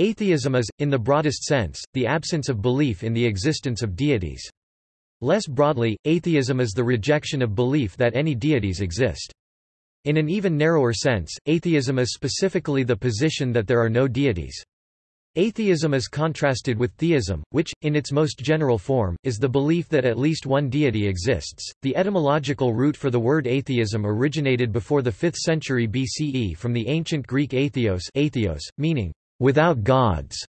Atheism is, in the broadest sense, the absence of belief in the existence of deities. Less broadly, atheism is the rejection of belief that any deities exist. In an even narrower sense, atheism is specifically the position that there are no deities. Atheism is contrasted with theism, which, in its most general form, is the belief that at least one deity exists. The etymological root for the word atheism originated before the 5th century BCE from the ancient Greek atheos, atheos meaning without gods.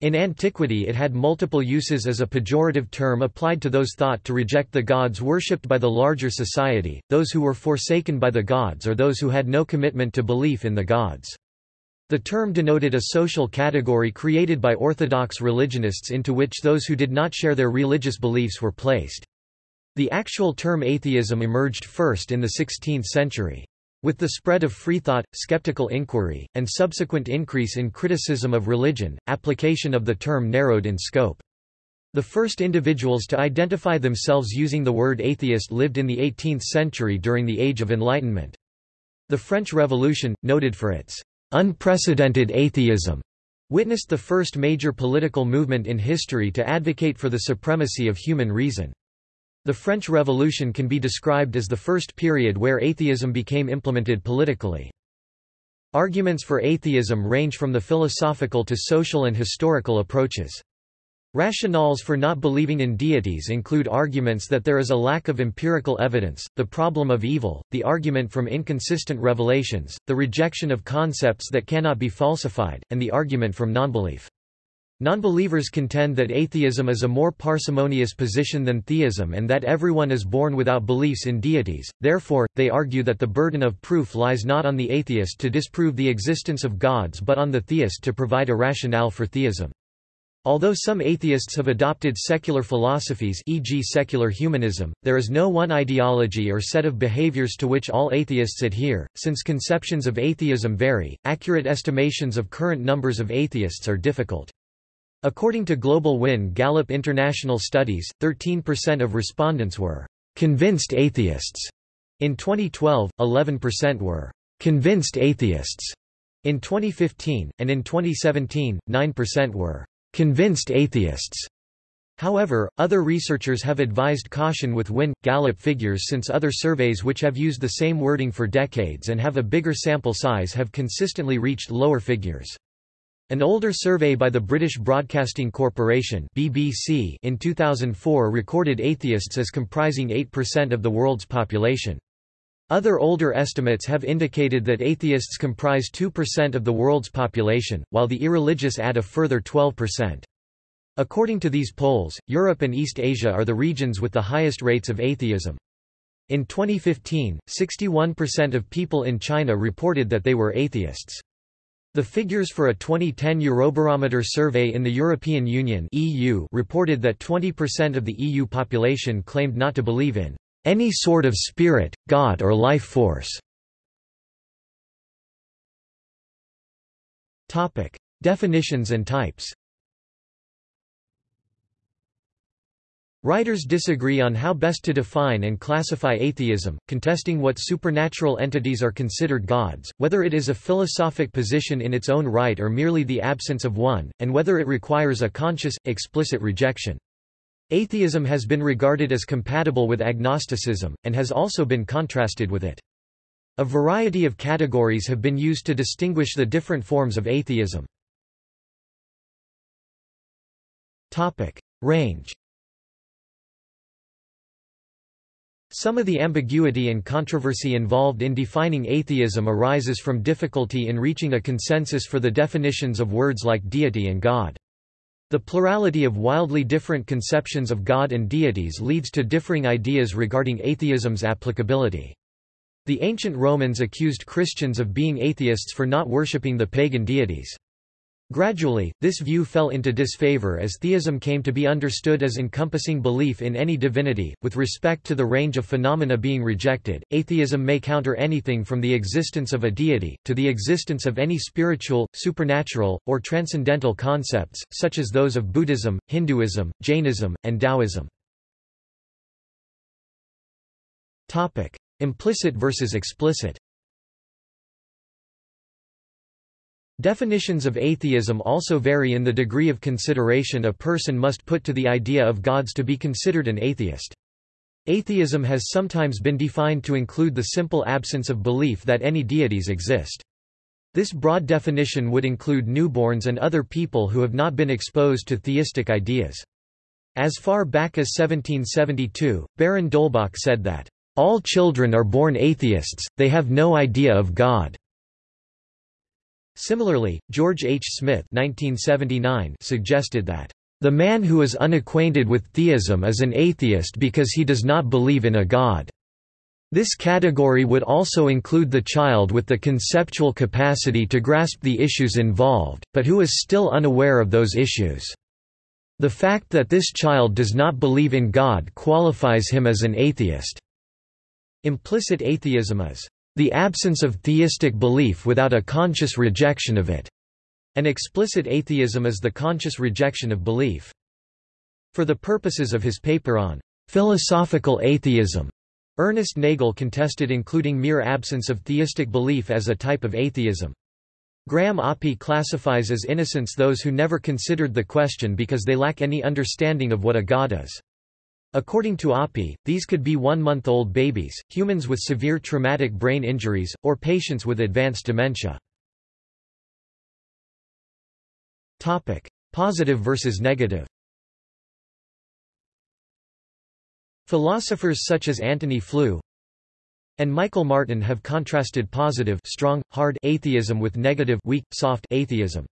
In antiquity it had multiple uses as a pejorative term applied to those thought to reject the gods worshipped by the larger society, those who were forsaken by the gods or those who had no commitment to belief in the gods. The term denoted a social category created by orthodox religionists into which those who did not share their religious beliefs were placed. The actual term atheism emerged first in the 16th century. With the spread of freethought, skeptical inquiry, and subsequent increase in criticism of religion, application of the term narrowed in scope. The first individuals to identify themselves using the word atheist lived in the 18th century during the Age of Enlightenment. The French Revolution, noted for its unprecedented atheism, witnessed the first major political movement in history to advocate for the supremacy of human reason. The French Revolution can be described as the first period where atheism became implemented politically. Arguments for atheism range from the philosophical to social and historical approaches. Rationales for not believing in deities include arguments that there is a lack of empirical evidence, the problem of evil, the argument from inconsistent revelations, the rejection of concepts that cannot be falsified, and the argument from nonbelief. Nonbelievers contend that atheism is a more parsimonious position than theism and that everyone is born without beliefs in deities, therefore, they argue that the burden of proof lies not on the atheist to disprove the existence of gods but on the theist to provide a rationale for theism. Although some atheists have adopted secular philosophies e.g. secular humanism, there is no one ideology or set of behaviors to which all atheists adhere, since conceptions of atheism vary, accurate estimations of current numbers of atheists are difficult. According to Global Win Gallup International Studies, 13% of respondents were convinced atheists. In 2012, 11% were convinced atheists. In 2015, and in 2017, 9% were convinced atheists. However, other researchers have advised caution with Win Gallup figures since other surveys which have used the same wording for decades and have a bigger sample size have consistently reached lower figures. An older survey by the British Broadcasting Corporation BBC in 2004 recorded atheists as comprising 8% of the world's population. Other older estimates have indicated that atheists comprise 2% of the world's population, while the irreligious add a further 12%. According to these polls, Europe and East Asia are the regions with the highest rates of atheism. In 2015, 61% of people in China reported that they were atheists. The figures for a 2010 Eurobarometer survey in the European Union (EU) reported that 20% of the EU population claimed not to believe in any sort of spirit, god or life force. Topic: Definitions and types. Writers disagree on how best to define and classify atheism, contesting what supernatural entities are considered gods, whether it is a philosophic position in its own right or merely the absence of one, and whether it requires a conscious, explicit rejection. Atheism has been regarded as compatible with agnosticism, and has also been contrasted with it. A variety of categories have been used to distinguish the different forms of atheism. Range Some of the ambiguity and controversy involved in defining atheism arises from difficulty in reaching a consensus for the definitions of words like deity and God. The plurality of wildly different conceptions of God and deities leads to differing ideas regarding atheism's applicability. The ancient Romans accused Christians of being atheists for not worshipping the pagan deities. Gradually, this view fell into disfavor as theism came to be understood as encompassing belief in any divinity. With respect to the range of phenomena being rejected, atheism may counter anything from the existence of a deity, to the existence of any spiritual, supernatural, or transcendental concepts, such as those of Buddhism, Hinduism, Jainism, and Taoism. Implicit versus explicit Definitions of atheism also vary in the degree of consideration a person must put to the idea of gods to be considered an atheist. Atheism has sometimes been defined to include the simple absence of belief that any deities exist. This broad definition would include newborns and other people who have not been exposed to theistic ideas. As far back as 1772, Baron d'Holbach said that, "...all children are born atheists, they have no idea of God." Similarly, George H. Smith 1979 suggested that, "...the man who is unacquainted with theism is an atheist because he does not believe in a god." This category would also include the child with the conceptual capacity to grasp the issues involved, but who is still unaware of those issues. The fact that this child does not believe in God qualifies him as an atheist. Implicit atheism is the absence of theistic belief without a conscious rejection of it. An explicit atheism is the conscious rejection of belief. For the purposes of his paper on philosophical atheism, Ernest Nagel contested including mere absence of theistic belief as a type of atheism. Graham Oppy classifies as innocents those who never considered the question because they lack any understanding of what a god is. According to Oppy, these could be one-month-old babies, humans with severe traumatic brain injuries, or patients with advanced dementia. Topic: Positive versus negative Philosophers such as Antony Flew and Michael Martin have contrasted positive strong, hard atheism with negative weak, soft atheism.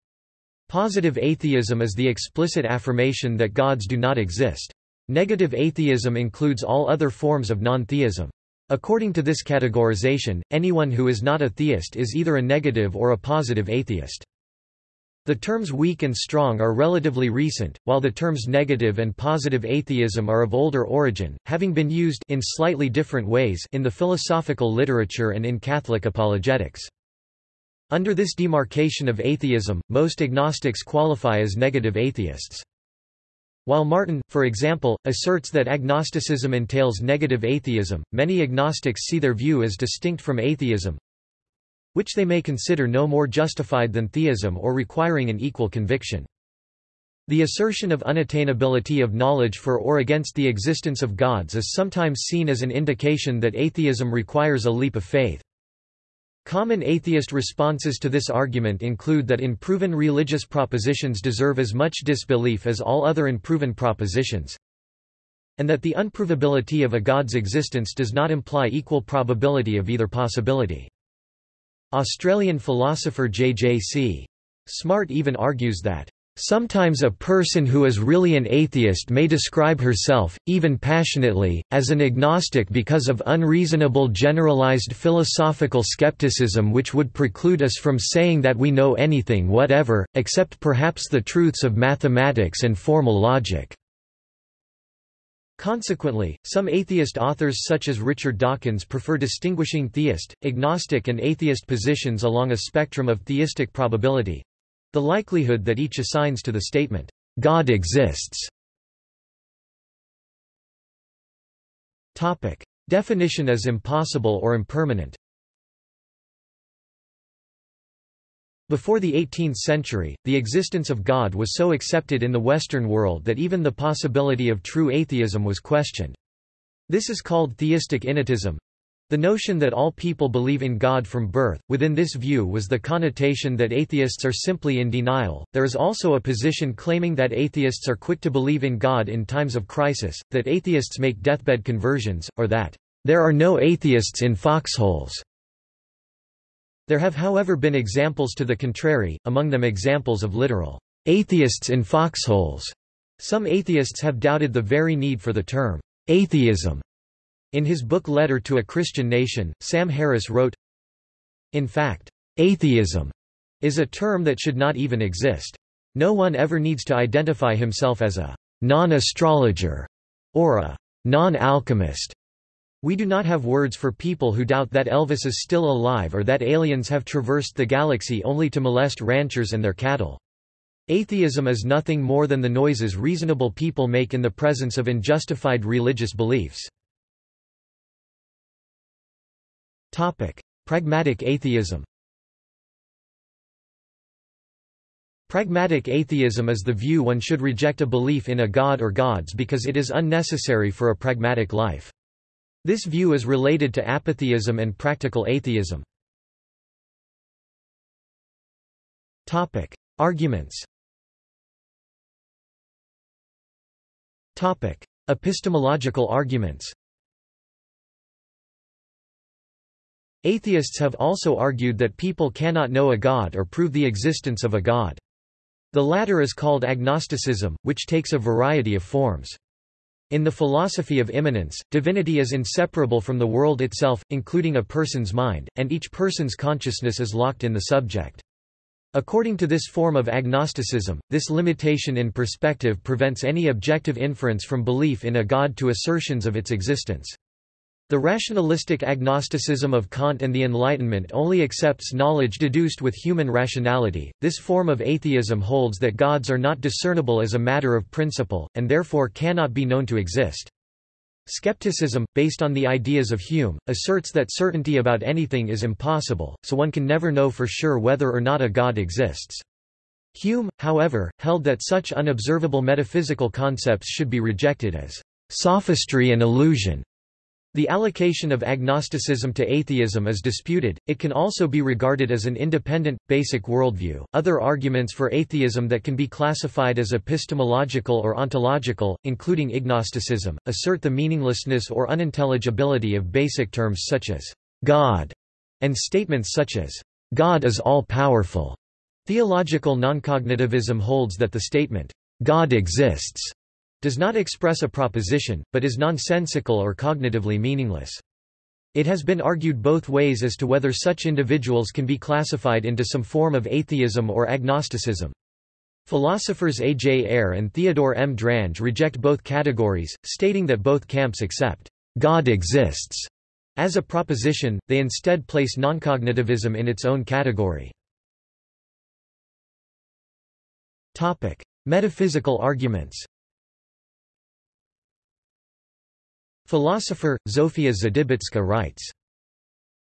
Positive atheism is the explicit affirmation that gods do not exist. Negative atheism includes all other forms of non-theism. According to this categorization, anyone who is not a theist is either a negative or a positive atheist. The terms weak and strong are relatively recent, while the terms negative and positive atheism are of older origin, having been used in slightly different ways in the philosophical literature and in Catholic apologetics. Under this demarcation of atheism, most agnostics qualify as negative atheists. While Martin, for example, asserts that agnosticism entails negative atheism, many agnostics see their view as distinct from atheism, which they may consider no more justified than theism or requiring an equal conviction. The assertion of unattainability of knowledge for or against the existence of gods is sometimes seen as an indication that atheism requires a leap of faith. Common atheist responses to this argument include that unproven religious propositions deserve as much disbelief as all other unproven propositions, and that the unprovability of a god's existence does not imply equal probability of either possibility. Australian philosopher J.J.C. Smart even argues that Sometimes a person who is really an atheist may describe herself, even passionately, as an agnostic because of unreasonable generalized philosophical skepticism which would preclude us from saying that we know anything whatever, except perhaps the truths of mathematics and formal logic. Consequently, some atheist authors such as Richard Dawkins prefer distinguishing theist, agnostic and atheist positions along a spectrum of theistic probability, the likelihood that each assigns to the statement, God exists. Topic. Definition as impossible or impermanent Before the 18th century, the existence of God was so accepted in the Western world that even the possibility of true atheism was questioned. This is called theistic innatism, the notion that all people believe in God from birth, within this view was the connotation that atheists are simply in denial. There is also a position claiming that atheists are quick to believe in God in times of crisis, that atheists make deathbed conversions, or that there are no atheists in foxholes. There have however been examples to the contrary, among them examples of literal atheists in foxholes. Some atheists have doubted the very need for the term atheism in his book Letter to a Christian Nation, Sam Harris wrote, In fact, atheism is a term that should not even exist. No one ever needs to identify himself as a non-astrologer or a non-alchemist. We do not have words for people who doubt that Elvis is still alive or that aliens have traversed the galaxy only to molest ranchers and their cattle. Atheism is nothing more than the noises reasonable people make in the presence of unjustified religious beliefs. Topic: Pragmatic atheism. Pragmatic atheism is the view one should reject a belief in a god or gods because it is unnecessary for a pragmatic life. This view is related to apatheism and practical atheism. Topic: Arguments. Topic: Epistemological arguments. Atheists have also argued that people cannot know a god or prove the existence of a god. The latter is called agnosticism, which takes a variety of forms. In the philosophy of immanence, divinity is inseparable from the world itself, including a person's mind, and each person's consciousness is locked in the subject. According to this form of agnosticism, this limitation in perspective prevents any objective inference from belief in a god to assertions of its existence. The rationalistic agnosticism of Kant and the Enlightenment only accepts knowledge deduced with human rationality. This form of atheism holds that gods are not discernible as a matter of principle, and therefore cannot be known to exist. Skepticism, based on the ideas of Hume, asserts that certainty about anything is impossible, so one can never know for sure whether or not a god exists. Hume, however, held that such unobservable metaphysical concepts should be rejected as sophistry and illusion, the allocation of agnosticism to atheism is disputed, it can also be regarded as an independent, basic worldview. Other arguments for atheism that can be classified as epistemological or ontological, including agnosticism, assert the meaninglessness or unintelligibility of basic terms such as God and statements such as God is all-powerful. Theological noncognitivism holds that the statement, God exists, does not express a proposition, but is nonsensical or cognitively meaningless. It has been argued both ways as to whether such individuals can be classified into some form of atheism or agnosticism. Philosophers A. J. Ayer and Theodore M. Drange reject both categories, stating that both camps accept God exists as a proposition, they instead place noncognitivism in its own category. Topic: Metaphysical arguments Philosopher, Zofia Zdybicka writes,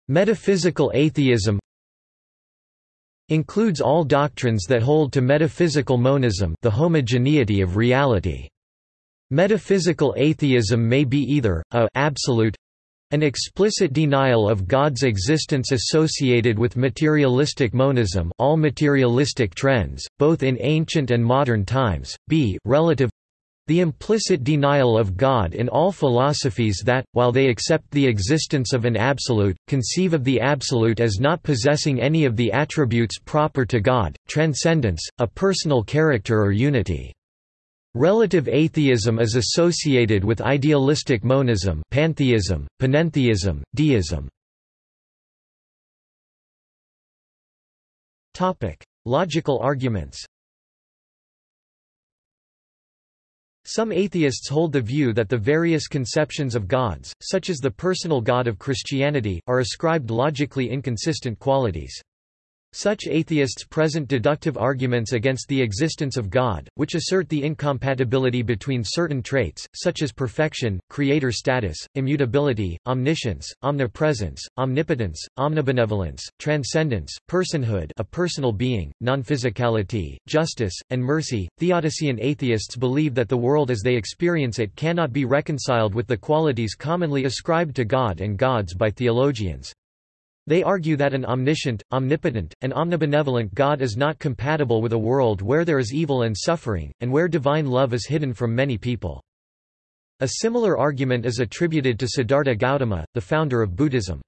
Metaphysical atheism includes all doctrines that hold to metaphysical monism the homogeneity of reality. Metaphysical atheism may be either, a absolute an explicit denial of God's existence associated with materialistic monism all materialistic trends, both in ancient and modern times, b relative the implicit denial of God in all philosophies that, while they accept the existence of an absolute, conceive of the absolute as not possessing any of the attributes proper to God, transcendence, a personal character or unity. Relative atheism is associated with idealistic monism pantheism, panentheism, deism. Logical arguments Some atheists hold the view that the various conceptions of gods, such as the personal God of Christianity, are ascribed logically inconsistent qualities. Such atheists present deductive arguments against the existence of God, which assert the incompatibility between certain traits, such as perfection, creator status, immutability, omniscience, omnipresence, omnipotence, omnibenevolence, transcendence, personhood a personal being, non-physicality, justice, and mercy. Theodician atheists believe that the world as they experience it cannot be reconciled with the qualities commonly ascribed to God and gods by theologians. They argue that an omniscient, omnipotent, and omnibenevolent God is not compatible with a world where there is evil and suffering, and where divine love is hidden from many people. A similar argument is attributed to Siddhartha Gautama, the founder of Buddhism.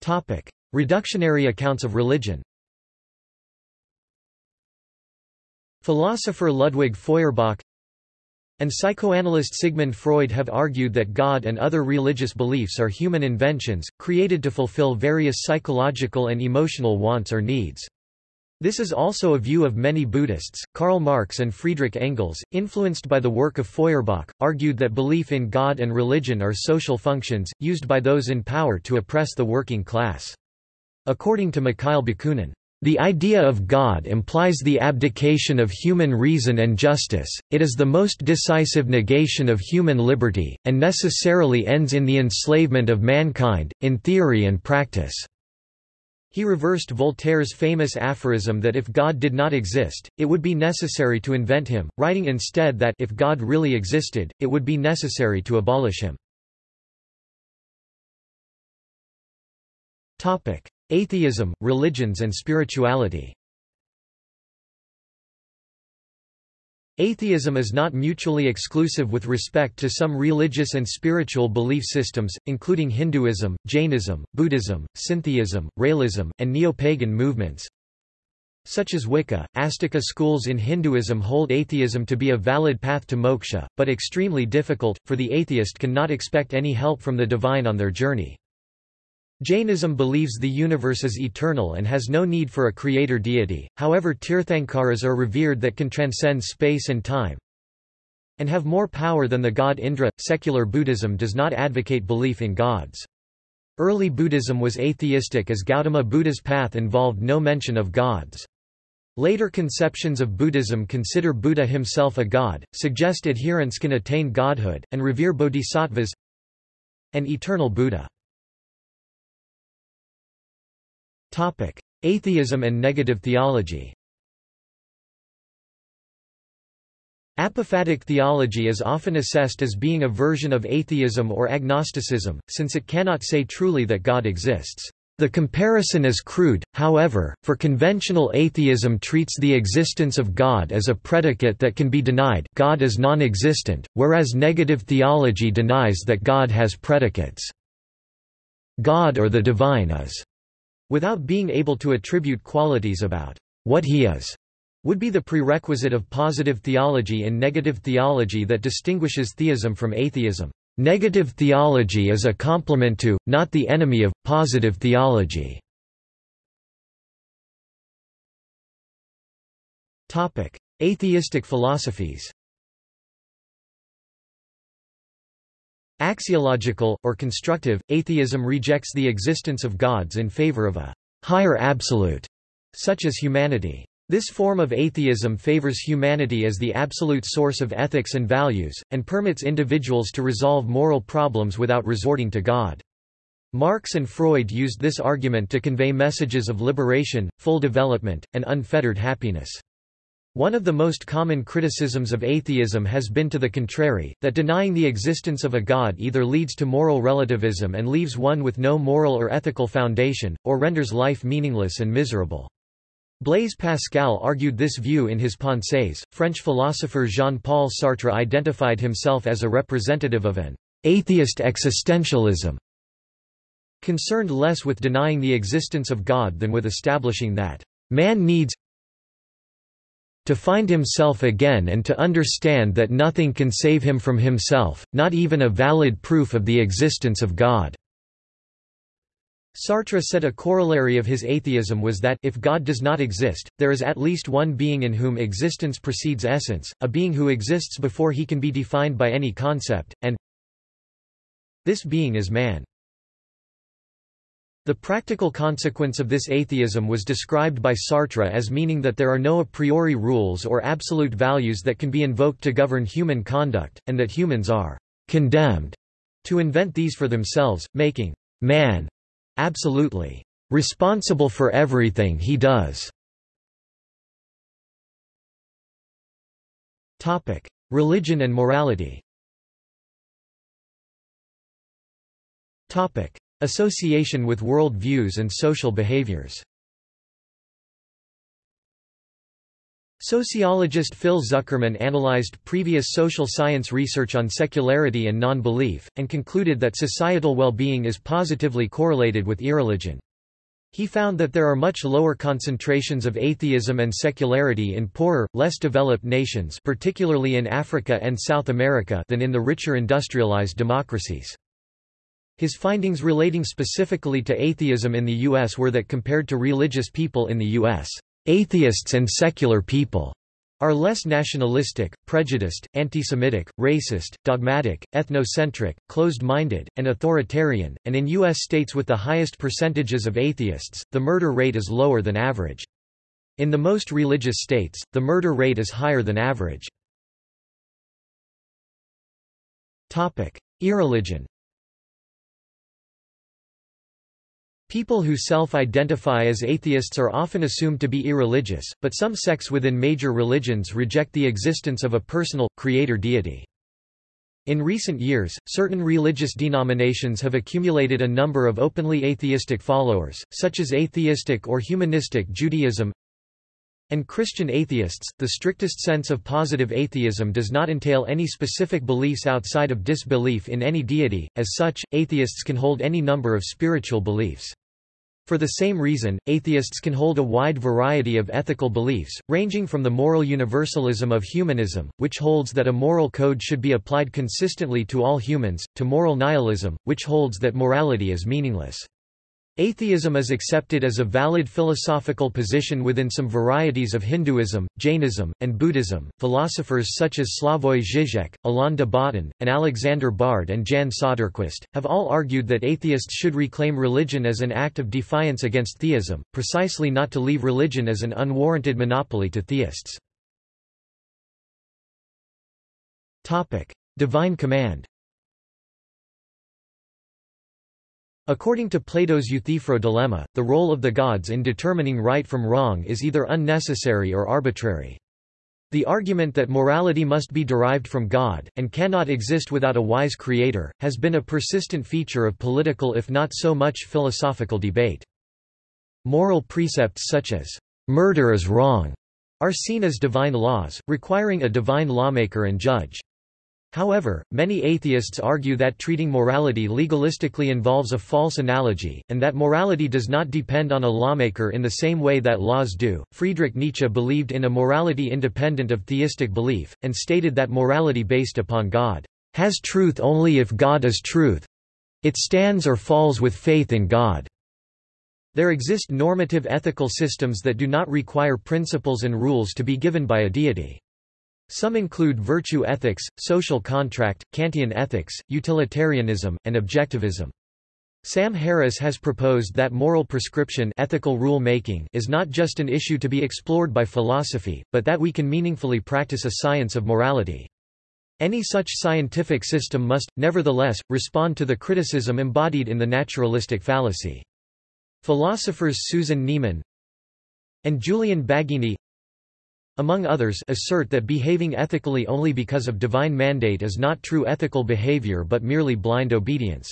Topic. Reductionary accounts of religion Philosopher Ludwig Feuerbach and psychoanalyst Sigmund Freud have argued that God and other religious beliefs are human inventions, created to fulfill various psychological and emotional wants or needs. This is also a view of many Buddhists. Karl Marx and Friedrich Engels, influenced by the work of Feuerbach, argued that belief in God and religion are social functions, used by those in power to oppress the working class. According to Mikhail Bakunin, the idea of God implies the abdication of human reason and justice, it is the most decisive negation of human liberty, and necessarily ends in the enslavement of mankind, in theory and practice. He reversed Voltaire's famous aphorism that if God did not exist, it would be necessary to invent him, writing instead that if God really existed, it would be necessary to abolish him. Atheism, religions and spirituality Atheism is not mutually exclusive with respect to some religious and spiritual belief systems, including Hinduism, Jainism, Buddhism, Syntheism, Raëlism, and neo-pagan movements, such as Wicca. Astika schools in Hinduism hold atheism to be a valid path to moksha, but extremely difficult, for the atheist cannot expect any help from the divine on their journey. Jainism believes the universe is eternal and has no need for a creator deity, however Tirthankaras are revered that can transcend space and time and have more power than the god Indra. Secular Buddhism does not advocate belief in gods. Early Buddhism was atheistic as Gautama Buddha's path involved no mention of gods. Later conceptions of Buddhism consider Buddha himself a god, suggest adherents can attain godhood, and revere bodhisattvas and eternal Buddha. Topic: Atheism and negative theology. Apophatic theology is often assessed as being a version of atheism or agnosticism, since it cannot say truly that God exists. The comparison is crude, however, for conventional atheism treats the existence of God as a predicate that can be denied God is non-existent, whereas negative theology denies that God has predicates. God or the divine is without being able to attribute qualities about what he is would be the prerequisite of positive theology and negative theology that distinguishes theism from atheism. Negative theology is a complement to, not the enemy of, positive theology. Atheistic philosophies Axiological, or constructive, atheism rejects the existence of gods in favor of a higher absolute, such as humanity. This form of atheism favors humanity as the absolute source of ethics and values, and permits individuals to resolve moral problems without resorting to God. Marx and Freud used this argument to convey messages of liberation, full development, and unfettered happiness. One of the most common criticisms of atheism has been to the contrary, that denying the existence of a god either leads to moral relativism and leaves one with no moral or ethical foundation, or renders life meaningless and miserable. Blaise Pascal argued this view in his Pensées. French philosopher Jean-Paul Sartre identified himself as a representative of an atheist existentialism, concerned less with denying the existence of God than with establishing that man needs to find himself again and to understand that nothing can save him from himself, not even a valid proof of the existence of God." Sartre said a corollary of his atheism was that if God does not exist, there is at least one being in whom existence precedes essence, a being who exists before he can be defined by any concept, and this being is man. The practical consequence of this atheism was described by Sartre as meaning that there are no a priori rules or absolute values that can be invoked to govern human conduct, and that humans are condemned to invent these for themselves, making man absolutely responsible for everything he does. Topic: Religion and morality Association with world views and social behaviors Sociologist Phil Zuckerman analyzed previous social science research on secularity and non-belief, and concluded that societal well-being is positively correlated with irreligion. He found that there are much lower concentrations of atheism and secularity in poorer, less developed nations particularly in Africa and South America than in the richer industrialized democracies. His findings relating specifically to atheism in the U.S. were that compared to religious people in the U.S., atheists and secular people are less nationalistic, prejudiced, anti-Semitic, racist, dogmatic, ethnocentric, closed-minded, and authoritarian, and in U.S. states with the highest percentages of atheists, the murder rate is lower than average. In the most religious states, the murder rate is higher than average. Irreligion People who self-identify as atheists are often assumed to be irreligious, but some sects within major religions reject the existence of a personal, creator deity. In recent years, certain religious denominations have accumulated a number of openly atheistic followers, such as atheistic or humanistic Judaism, and Christian atheists. The strictest sense of positive atheism does not entail any specific beliefs outside of disbelief in any deity, as such, atheists can hold any number of spiritual beliefs. For the same reason, atheists can hold a wide variety of ethical beliefs, ranging from the moral universalism of humanism, which holds that a moral code should be applied consistently to all humans, to moral nihilism, which holds that morality is meaningless. Atheism is accepted as a valid philosophical position within some varieties of Hinduism, Jainism, and Buddhism. Philosophers such as Slavoj Žižek, Alain de Botton, and Alexander Bard and Jan Söderqvist have all argued that atheists should reclaim religion as an act of defiance against theism, precisely not to leave religion as an unwarranted monopoly to theists. Topic: Divine command. According to Plato's Euthyphro dilemma, the role of the gods in determining right from wrong is either unnecessary or arbitrary. The argument that morality must be derived from God, and cannot exist without a wise creator, has been a persistent feature of political if not so much philosophical debate. Moral precepts such as, "'murder is wrong' are seen as divine laws, requiring a divine lawmaker and judge. However, many atheists argue that treating morality legalistically involves a false analogy, and that morality does not depend on a lawmaker in the same way that laws do. Friedrich Nietzsche believed in a morality independent of theistic belief, and stated that morality based upon God has truth only if God is truth. It stands or falls with faith in God. There exist normative ethical systems that do not require principles and rules to be given by a deity. Some include virtue ethics, social contract, Kantian ethics, utilitarianism, and objectivism. Sam Harris has proposed that moral prescription ethical rule making is not just an issue to be explored by philosophy, but that we can meaningfully practice a science of morality. Any such scientific system must, nevertheless, respond to the criticism embodied in the naturalistic fallacy. Philosophers Susan Neiman and Julian Baggini among others assert that behaving ethically only because of divine mandate is not true ethical behavior but merely blind obedience.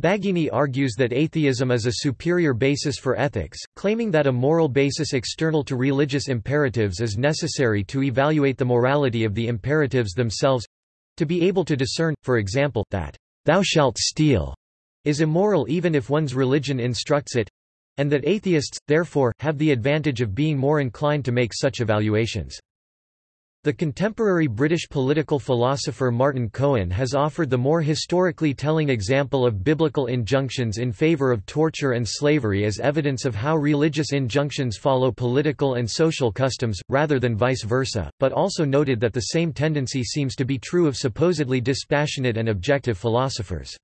Baggini argues that atheism is a superior basis for ethics, claiming that a moral basis external to religious imperatives is necessary to evaluate the morality of the imperatives themselves—to be able to discern, for example, that, "'thou shalt steal' is immoral even if one's religion instructs it, and that atheists, therefore, have the advantage of being more inclined to make such evaluations. The contemporary British political philosopher Martin Cohen has offered the more historically telling example of biblical injunctions in favor of torture and slavery as evidence of how religious injunctions follow political and social customs, rather than vice versa, but also noted that the same tendency seems to be true of supposedly dispassionate and objective philosophers.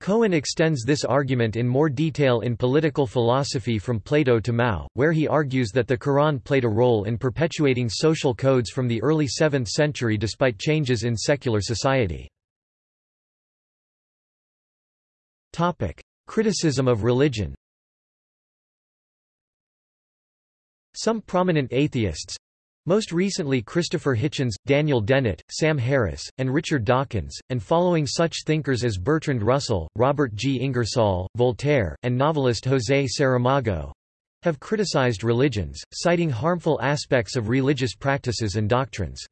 Cohen extends this argument in more detail in Political Philosophy from Plato to Mao, where he argues that the Quran played a role in perpetuating social codes from the early 7th century despite changes in secular society. Topic: Criticism of religion Some prominent atheists, most recently Christopher Hitchens, Daniel Dennett, Sam Harris, and Richard Dawkins, and following such thinkers as Bertrand Russell, Robert G. Ingersoll, Voltaire, and novelist José Saramago have criticized religions, citing harmful aspects of religious practices and doctrines.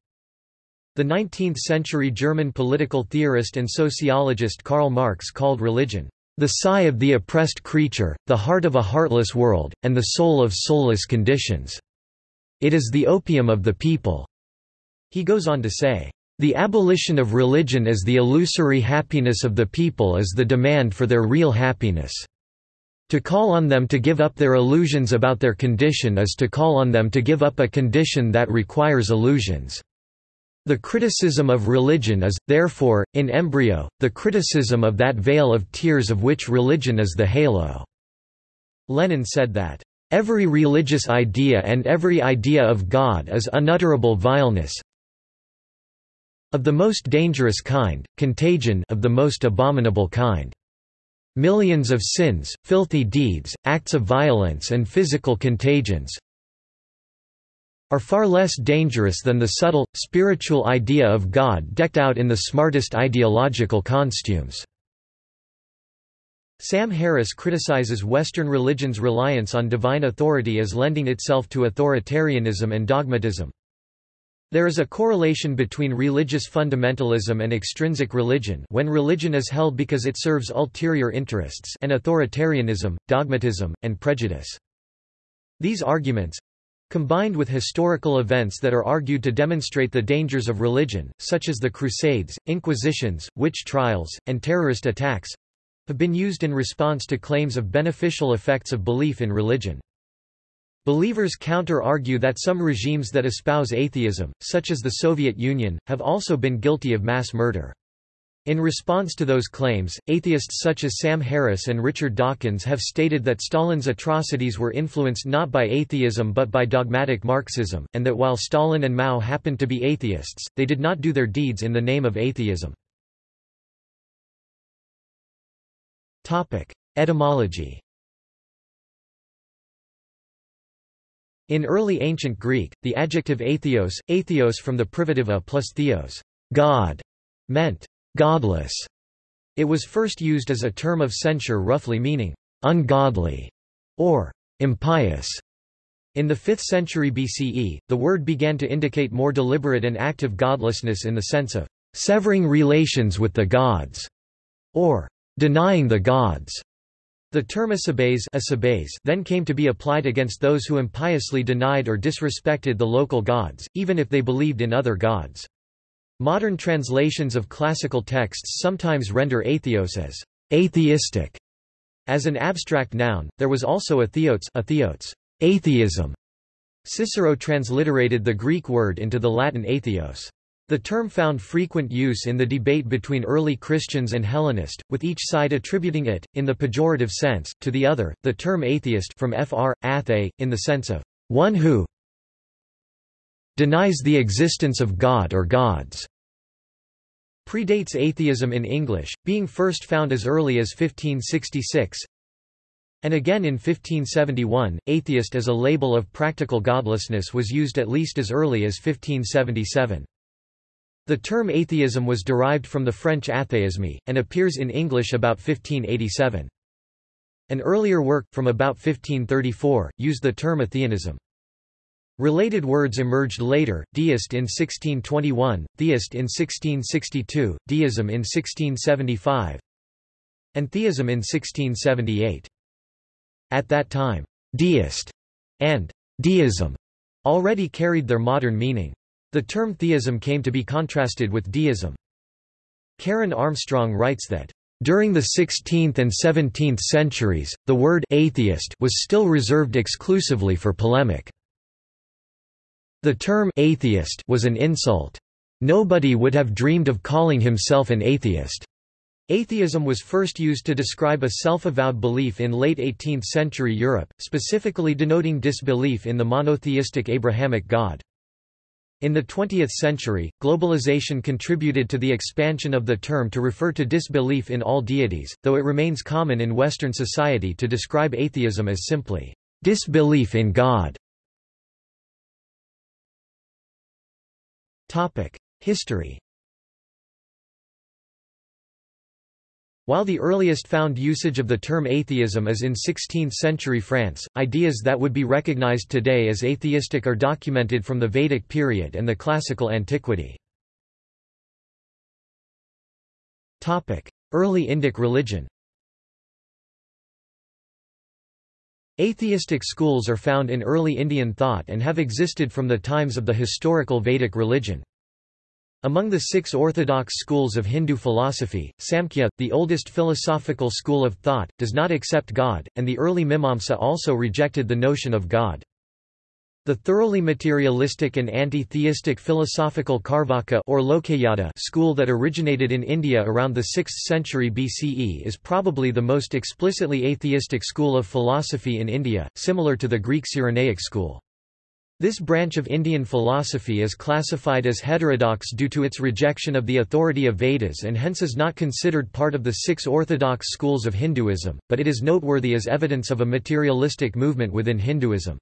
The 19th-century German political theorist and sociologist Karl Marx called religion, "...the sigh of the oppressed creature, the heart of a heartless world, and the soul of soulless conditions." It is the opium of the people." He goes on to say, "...the abolition of religion as the illusory happiness of the people is the demand for their real happiness. To call on them to give up their illusions about their condition is to call on them to give up a condition that requires illusions." The criticism of religion is, therefore, in embryo, the criticism of that vale of tears of which religion is the halo." Lenin said that, Every religious idea and every idea of God is unutterable vileness of the most dangerous kind, contagion of the most abominable kind. millions of sins, filthy deeds, acts of violence and physical contagions are far less dangerous than the subtle, spiritual idea of God decked out in the smartest ideological costumes." Sam Harris criticizes Western religion's reliance on divine authority as lending itself to authoritarianism and dogmatism. There is a correlation between religious fundamentalism and extrinsic religion when religion is held because it serves ulterior interests and authoritarianism, dogmatism, and prejudice. These arguments, Combined with historical events that are argued to demonstrate the dangers of religion, such as the Crusades, Inquisitions, witch trials, and terrorist attacks, have been used in response to claims of beneficial effects of belief in religion. Believers counter-argue that some regimes that espouse atheism, such as the Soviet Union, have also been guilty of mass murder. In response to those claims, atheists such as Sam Harris and Richard Dawkins have stated that Stalin's atrocities were influenced not by atheism but by dogmatic Marxism, and that while Stalin and Mao happened to be atheists, they did not do their deeds in the name of atheism. Etymology In early ancient Greek, the adjective atheos, atheos from the privative a plus theos, God, meant godless. It was first used as a term of censure roughly meaning ungodly or impious. In the 5th century BCE, the word began to indicate more deliberate and active godlessness in the sense of severing relations with the gods or denying the gods. The term asebes then came to be applied against those who impiously denied or disrespected the local gods, even if they believed in other gods. Modern translations of classical texts sometimes render atheos as atheistic. As an abstract noun, there was also atheotes atheism. Cicero transliterated the Greek word into the Latin atheos. The term found frequent use in the debate between early Christians and Hellenist, with each side attributing it, in the pejorative sense, to the other. The term atheist from fr. athée, in the sense of one who denies the existence of God or gods, predates atheism in English, being first found as early as 1566, and again in 1571, atheist as a label of practical godlessness was used at least as early as 1577. The term atheism was derived from the French athéisme, and appears in English about 1587. An earlier work, from about 1534, used the term atheism. Related words emerged later, deist in 1621, theist in 1662, deism in 1675, and theism in 1678. At that time, deist and deism already carried their modern meaning. The term theism came to be contrasted with deism. Karen Armstrong writes that during the 16th and 17th centuries, the word atheist was still reserved exclusively for polemic. The term atheist was an insult. Nobody would have dreamed of calling himself an atheist. Atheism was first used to describe a self-avowed belief in late 18th century Europe, specifically denoting disbelief in the monotheistic Abrahamic God. In the 20th century, globalization contributed to the expansion of the term to refer to disbelief in all deities, though it remains common in Western society to describe atheism as simply disbelief in God. History While the earliest found usage of the term atheism is in 16th-century France, ideas that would be recognized today as atheistic are documented from the Vedic period and the classical antiquity. Early Indic religion Atheistic schools are found in early Indian thought and have existed from the times of the historical Vedic religion. Among the six orthodox schools of Hindu philosophy, Samkhya, the oldest philosophical school of thought, does not accept God, and the early Mimamsa also rejected the notion of God. The thoroughly materialistic and anti-theistic philosophical Charvaka or Lokayata school that originated in India around the 6th century BCE is probably the most explicitly atheistic school of philosophy in India, similar to the Greek Cyrenaic school. This branch of Indian philosophy is classified as heterodox due to its rejection of the authority of Vedas and hence is not considered part of the six orthodox schools of Hinduism, but it is noteworthy as evidence of a materialistic movement within Hinduism.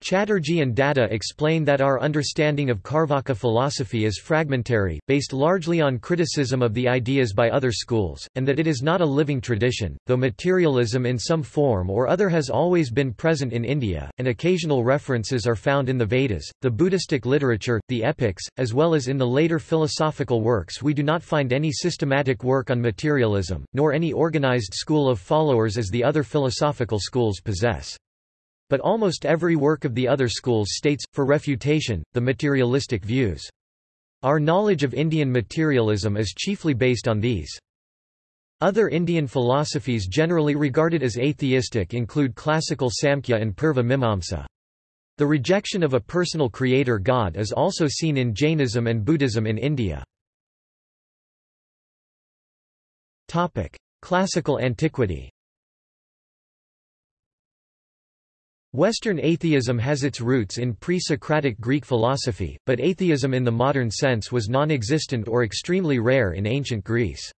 Chatterjee and Datta explain that our understanding of Charvaka philosophy is fragmentary, based largely on criticism of the ideas by other schools, and that it is not a living tradition, though materialism in some form or other has always been present in India, and occasional references are found in the Vedas, the Buddhistic literature, the epics, as well as in the later philosophical works we do not find any systematic work on materialism, nor any organized school of followers as the other philosophical schools possess. But almost every work of the other schools states, for refutation, the materialistic views. Our knowledge of Indian materialism is chiefly based on these. Other Indian philosophies generally regarded as atheistic include classical Samkhya and Purva Mimamsa. The rejection of a personal creator god is also seen in Jainism and Buddhism in India. Classical antiquity Western atheism has its roots in pre-Socratic Greek philosophy, but atheism in the modern sense was non-existent or extremely rare in ancient Greece.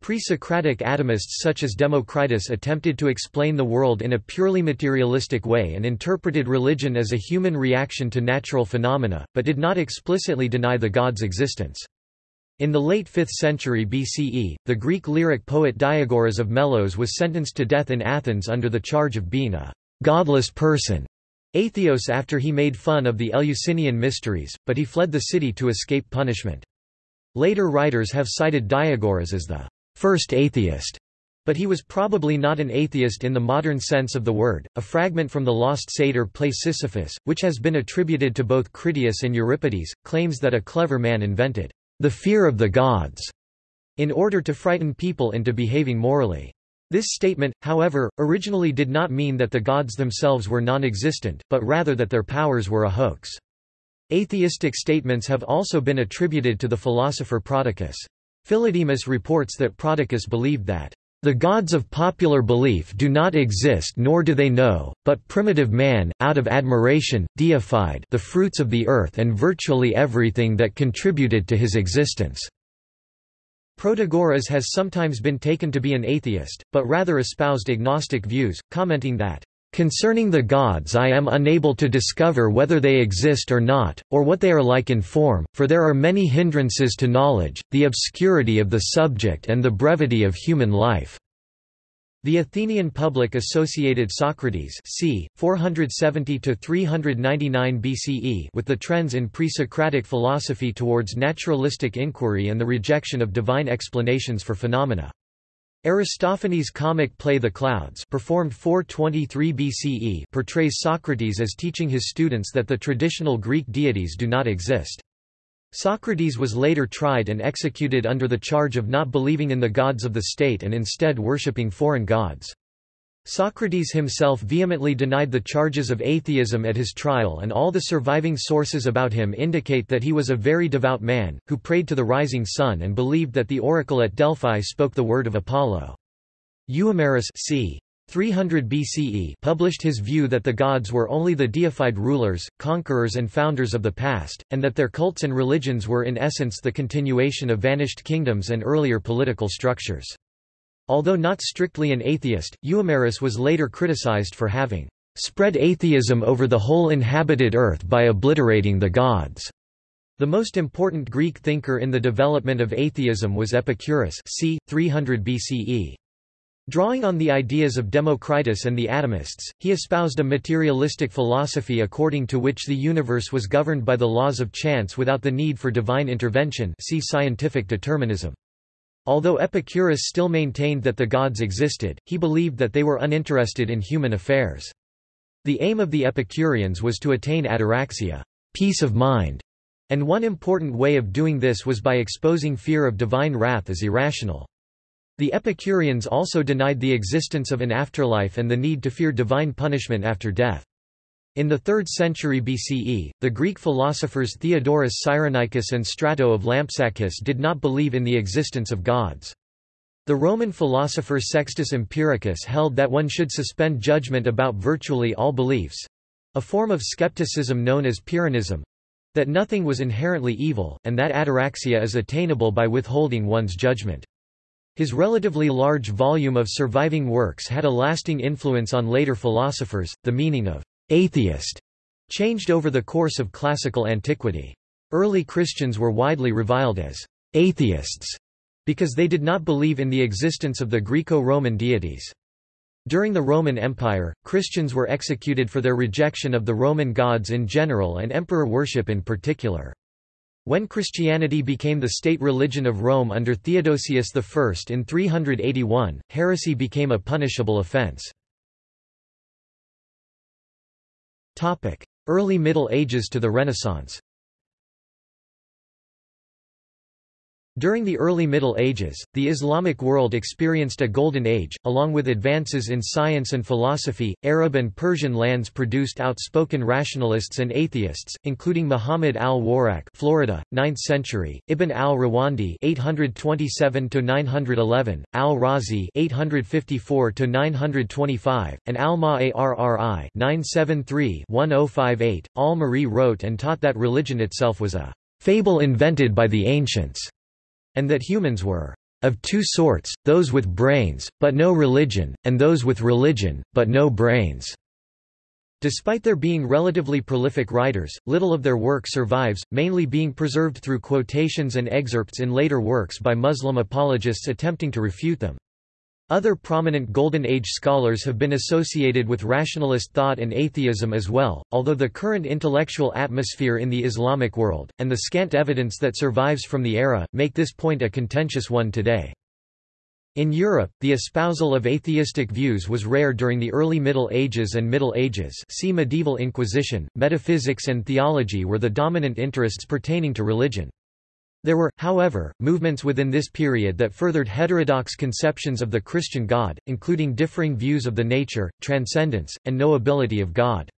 Pre-Socratic atomists such as Democritus attempted to explain the world in a purely materialistic way and interpreted religion as a human reaction to natural phenomena, but did not explicitly deny the god's existence. In the late 5th century BCE, the Greek lyric poet Diagoras of Melos was sentenced to death in Athens under the charge of being a godless person, atheos after he made fun of the Eleusinian mysteries, but he fled the city to escape punishment. Later writers have cited Diagoras as the first atheist, but he was probably not an atheist in the modern sense of the word. A fragment from the lost satyr play Sisyphus, which has been attributed to both Critias and Euripides, claims that a clever man invented the fear of the gods in order to frighten people into behaving morally. This statement, however, originally did not mean that the gods themselves were non-existent, but rather that their powers were a hoax. Atheistic statements have also been attributed to the philosopher Prodicus. Philodemus reports that Prodicus believed that the gods of popular belief do not exist nor do they know, but primitive man, out of admiration, deified the fruits of the earth and virtually everything that contributed to his existence. Protagoras has sometimes been taken to be an atheist, but rather espoused agnostic views, commenting that, "...concerning the gods I am unable to discover whether they exist or not, or what they are like in form, for there are many hindrances to knowledge, the obscurity of the subject and the brevity of human life." The Athenian public associated Socrates c. 470–399 BCE with the trends in pre-Socratic philosophy towards naturalistic inquiry and the rejection of divine explanations for phenomena. Aristophanes' comic play The Clouds performed 423 BCE portrays Socrates as teaching his students that the traditional Greek deities do not exist. Socrates was later tried and executed under the charge of not believing in the gods of the state and instead worshipping foreign gods. Socrates himself vehemently denied the charges of atheism at his trial and all the surviving sources about him indicate that he was a very devout man, who prayed to the rising sun and believed that the oracle at Delphi spoke the word of Apollo. Euhemerus c. 300 BCE published his view that the gods were only the deified rulers, conquerors and founders of the past, and that their cults and religions were in essence the continuation of vanished kingdoms and earlier political structures. Although not strictly an atheist, Euhemerus was later criticized for having spread atheism over the whole inhabited earth by obliterating the gods. The most important Greek thinker in the development of atheism was Epicurus c. 300 BCE. Drawing on the ideas of Democritus and the atomists, he espoused a materialistic philosophy according to which the universe was governed by the laws of chance without the need for divine intervention see scientific determinism. Although Epicurus still maintained that the gods existed, he believed that they were uninterested in human affairs. The aim of the Epicureans was to attain ataraxia peace of mind", and one important way of doing this was by exposing fear of divine wrath as irrational. The Epicureans also denied the existence of an afterlife and the need to fear divine punishment after death. In the 3rd century BCE, the Greek philosophers Theodorus Cyrenaicus and Strato of Lampsacus did not believe in the existence of gods. The Roman philosopher Sextus Empiricus held that one should suspend judgment about virtually all beliefs. a form of skepticism known as Pyrrhonism, that nothing was inherently evil, and that ataraxia is attainable by withholding one's judgment. His relatively large volume of surviving works had a lasting influence on later philosophers. The meaning of atheist changed over the course of classical antiquity. Early Christians were widely reviled as atheists because they did not believe in the existence of the Greco-Roman deities. During the Roman Empire, Christians were executed for their rejection of the Roman gods in general and emperor worship in particular. When Christianity became the state religion of Rome under Theodosius I in 381, heresy became a punishable offense. Early Middle Ages to the Renaissance During the early Middle Ages, the Islamic world experienced a golden age, along with advances in science and philosophy. Arab and Persian lands produced outspoken rationalists and atheists, including Muhammad al-Warraq, Florida, 9th century; Ibn al-Rawandi (827–911), al-Razi (854–925), and al-Ma'arri (973–1058). Al-Ma'arri wrote and taught that religion itself was a fable invented by the ancients and that humans were of two sorts, those with brains, but no religion, and those with religion, but no brains." Despite their being relatively prolific writers, little of their work survives, mainly being preserved through quotations and excerpts in later works by Muslim apologists attempting to refute them. Other prominent Golden Age scholars have been associated with rationalist thought and atheism as well, although the current intellectual atmosphere in the Islamic world, and the scant evidence that survives from the era, make this point a contentious one today. In Europe, the espousal of atheistic views was rare during the early Middle Ages and Middle Ages see Medieval Inquisition, metaphysics and theology were the dominant interests pertaining to religion. There were, however, movements within this period that furthered heterodox conceptions of the Christian God, including differing views of the nature, transcendence, and knowability of God.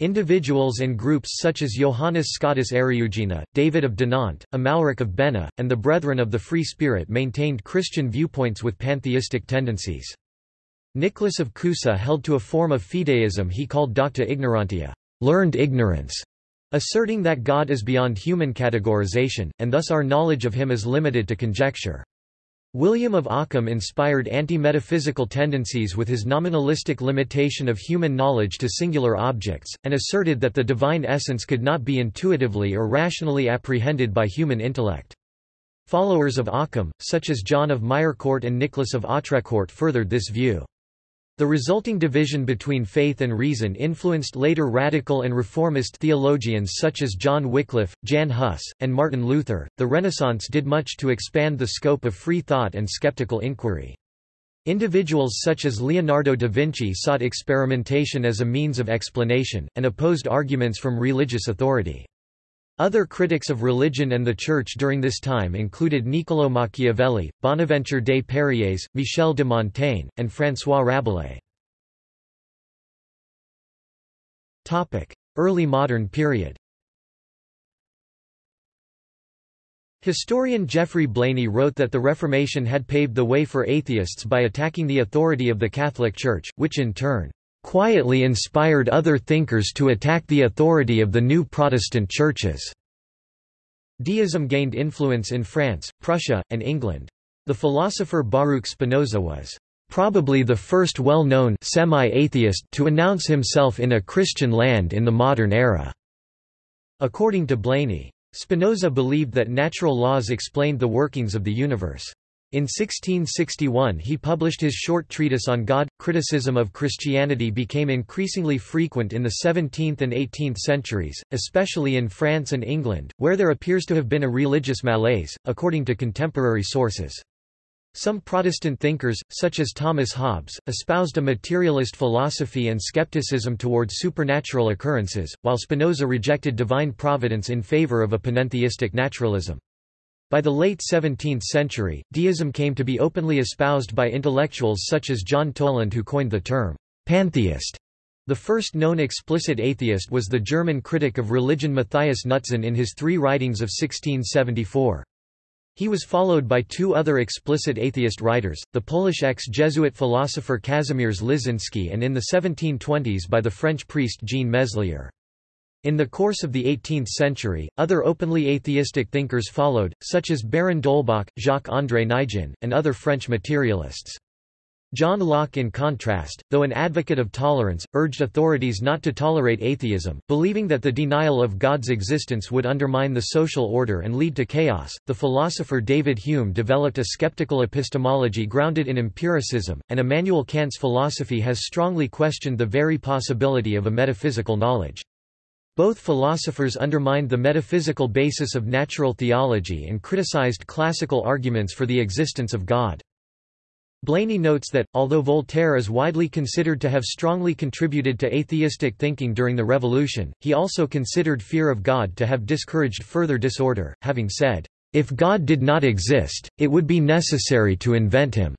Individuals and groups such as Johannes Scotus Eriugena, David of Dinant, Amalric of Bena, and the Brethren of the Free Spirit maintained Christian viewpoints with pantheistic tendencies. Nicholas of Cusa held to a form of fideism he called docta ignorantia, learned ignorance, asserting that God is beyond human categorization, and thus our knowledge of him is limited to conjecture. William of Ockham inspired anti-metaphysical tendencies with his nominalistic limitation of human knowledge to singular objects, and asserted that the divine essence could not be intuitively or rationally apprehended by human intellect. Followers of Ockham, such as John of Mirecourt and Nicholas of Autrecourt furthered this view. The resulting division between faith and reason influenced later radical and reformist theologians such as John Wycliffe, Jan Hus, and Martin Luther. The Renaissance did much to expand the scope of free thought and skeptical inquiry. Individuals such as Leonardo da Vinci sought experimentation as a means of explanation, and opposed arguments from religious authority. Other critics of religion and the Church during this time included Niccolò Machiavelli, Bonaventure des Périers, Michel de Montaigne, and François Rabelais. Early modern period Historian Geoffrey Blainey wrote that the Reformation had paved the way for atheists by attacking the authority of the Catholic Church, which in turn, quietly inspired other thinkers to attack the authority of the new Protestant churches. Deism gained influence in France, Prussia, and England. The philosopher Baruch Spinoza was probably the first well-known semi-atheist to announce himself in a Christian land in the modern era. According to Blainey, Spinoza believed that natural laws explained the workings of the universe. In 1661 he published his short treatise on God. Criticism of Christianity became increasingly frequent in the 17th and 18th centuries, especially in France and England, where there appears to have been a religious malaise, according to contemporary sources. Some Protestant thinkers, such as Thomas Hobbes, espoused a materialist philosophy and skepticism toward supernatural occurrences, while Spinoza rejected divine providence in favor of a panentheistic naturalism. By the late 17th century, deism came to be openly espoused by intellectuals such as John Toland who coined the term pantheist. The first known explicit atheist was the German critic of religion Matthias Knutzen in his three writings of 1674. He was followed by two other explicit atheist writers, the Polish ex-Jesuit philosopher Kazimierz Lisiński and in the 1720s by the French priest Jean Meslier. In the course of the 18th century, other openly atheistic thinkers followed, such as Baron d'Holbach, Jacques-André Naigeon, and other French materialists. John Locke in contrast, though an advocate of tolerance, urged authorities not to tolerate atheism, believing that the denial of God's existence would undermine the social order and lead to chaos. The philosopher David Hume developed a skeptical epistemology grounded in empiricism, and Immanuel Kant's philosophy has strongly questioned the very possibility of a metaphysical knowledge. Both philosophers undermined the metaphysical basis of natural theology and criticized classical arguments for the existence of God. Blainey notes that, although Voltaire is widely considered to have strongly contributed to atheistic thinking during the Revolution, he also considered fear of God to have discouraged further disorder, having said, "...if God did not exist, it would be necessary to invent him."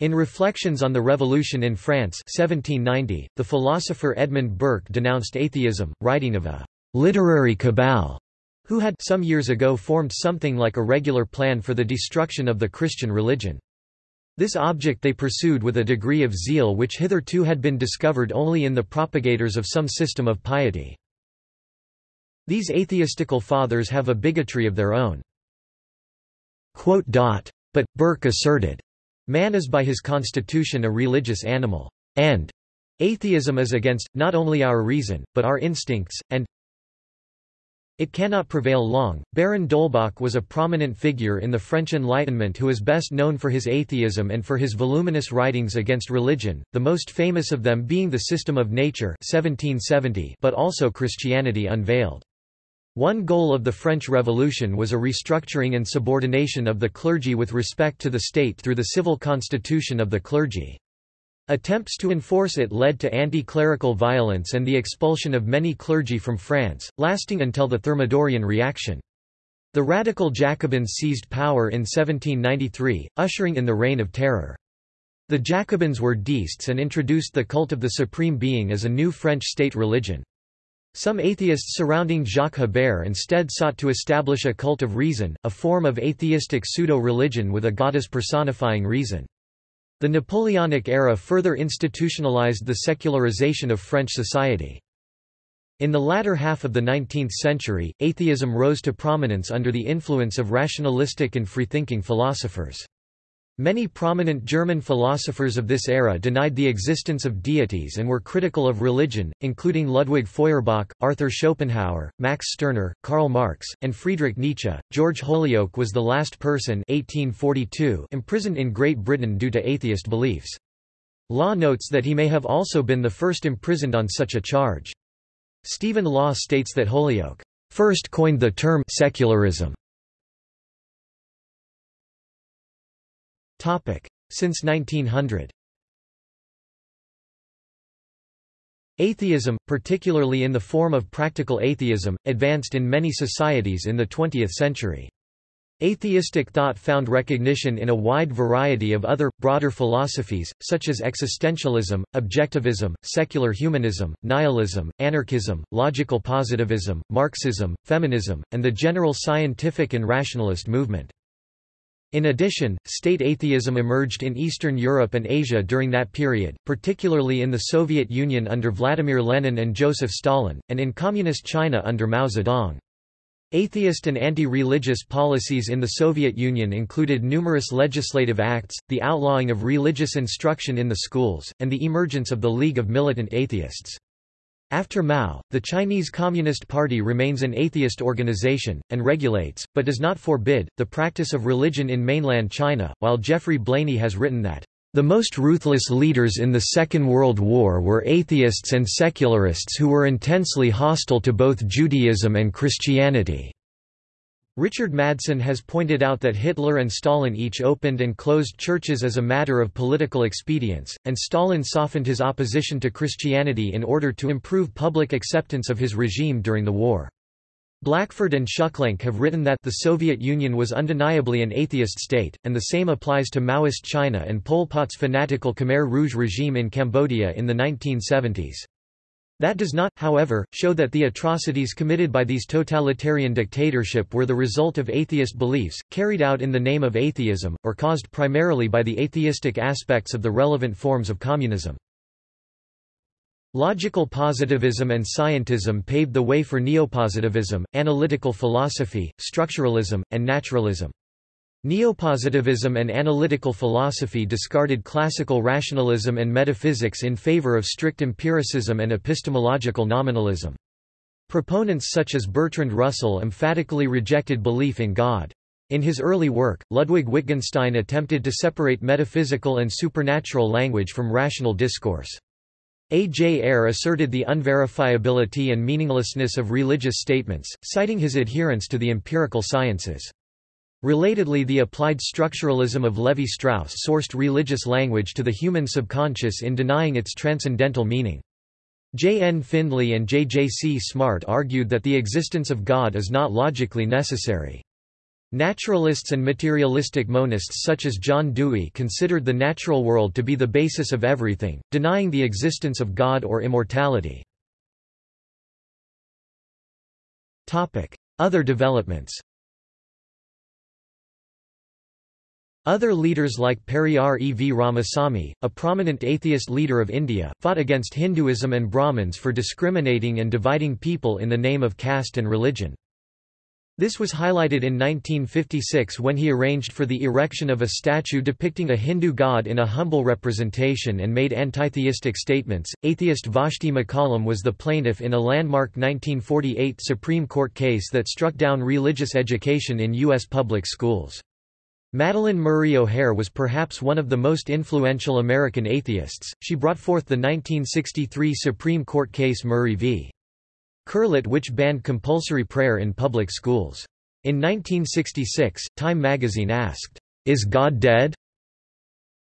In Reflections on the Revolution in France 1790, the philosopher Edmund Burke denounced atheism, writing of a «literary cabal» who had some years ago formed something like a regular plan for the destruction of the Christian religion. This object they pursued with a degree of zeal which hitherto had been discovered only in the propagators of some system of piety. These atheistical fathers have a bigotry of their own. But, Burke asserted, Man is by his constitution a religious animal, and atheism is against, not only our reason, but our instincts, and it cannot prevail long. Baron d'Holbach was a prominent figure in the French Enlightenment who is best known for his atheism and for his voluminous writings against religion, the most famous of them being The System of Nature 1770, but also Christianity Unveiled. One goal of the French Revolution was a restructuring and subordination of the clergy with respect to the state through the civil constitution of the clergy. Attempts to enforce it led to anti-clerical violence and the expulsion of many clergy from France, lasting until the Thermidorian reaction. The radical Jacobins seized power in 1793, ushering in the Reign of Terror. The Jacobins were deists and introduced the cult of the Supreme Being as a new French state religion. Some atheists surrounding Jacques Hébert instead sought to establish a cult of reason, a form of atheistic pseudo-religion with a goddess personifying reason. The Napoleonic era further institutionalized the secularization of French society. In the latter half of the 19th century, atheism rose to prominence under the influence of rationalistic and freethinking philosophers. Many prominent German philosophers of this era denied the existence of deities and were critical of religion, including Ludwig Feuerbach, Arthur Schopenhauer, Max Stirner, Karl Marx, and Friedrich Nietzsche. George Holyoake was the last person 1842 imprisoned in Great Britain due to atheist beliefs. Law notes that he may have also been the first imprisoned on such a charge. Stephen Law states that Holyoake first coined the term secularism Since 1900 Atheism, particularly in the form of practical atheism, advanced in many societies in the 20th century. Atheistic thought found recognition in a wide variety of other, broader philosophies, such as existentialism, objectivism, secular humanism, nihilism, anarchism, logical positivism, Marxism, feminism, and the general scientific and rationalist movement. In addition, state atheism emerged in Eastern Europe and Asia during that period, particularly in the Soviet Union under Vladimir Lenin and Joseph Stalin, and in Communist China under Mao Zedong. Atheist and anti-religious policies in the Soviet Union included numerous legislative acts, the outlawing of religious instruction in the schools, and the emergence of the League of Militant Atheists. After Mao, the Chinese Communist Party remains an atheist organization, and regulates, but does not forbid, the practice of religion in mainland China, while Geoffrey Blainey has written that, "...the most ruthless leaders in the Second World War were atheists and secularists who were intensely hostile to both Judaism and Christianity." Richard Madsen has pointed out that Hitler and Stalin each opened and closed churches as a matter of political expedience, and Stalin softened his opposition to Christianity in order to improve public acceptance of his regime during the war. Blackford and Schüklenk have written that the Soviet Union was undeniably an atheist state, and the same applies to Maoist China and Pol Pot's fanatical Khmer Rouge regime in Cambodia in the 1970s. That does not, however, show that the atrocities committed by these totalitarian dictatorship were the result of atheist beliefs, carried out in the name of atheism, or caused primarily by the atheistic aspects of the relevant forms of communism. Logical positivism and scientism paved the way for neopositivism, analytical philosophy, structuralism, and naturalism. Neopositivism and analytical philosophy discarded classical rationalism and metaphysics in favor of strict empiricism and epistemological nominalism. Proponents such as Bertrand Russell emphatically rejected belief in God. In his early work, Ludwig Wittgenstein attempted to separate metaphysical and supernatural language from rational discourse. A. J. Ayer asserted the unverifiability and meaninglessness of religious statements, citing his adherence to the empirical sciences. Relatedly the applied structuralism of Levi-Strauss sourced religious language to the human subconscious in denying its transcendental meaning. J. N. Findlay and J. J. C. Smart argued that the existence of God is not logically necessary. Naturalists and materialistic monists such as John Dewey considered the natural world to be the basis of everything, denying the existence of God or immortality. Other developments Other leaders like Periyar E. V. Ramasamy, a prominent atheist leader of India, fought against Hinduism and Brahmins for discriminating and dividing people in the name of caste and religion. This was highlighted in 1956 when he arranged for the erection of a statue depicting a Hindu god in a humble representation and made antitheistic statements. Atheist Vashti McCollum was the plaintiff in a landmark 1948 Supreme Court case that struck down religious education in U.S. public schools. Madalyn Murray O'Hair was perhaps one of the most influential American atheists. She brought forth the 1963 Supreme Court case Murray v. Curlett which banned compulsory prayer in public schools. In 1966, Time magazine asked, "Is God dead?"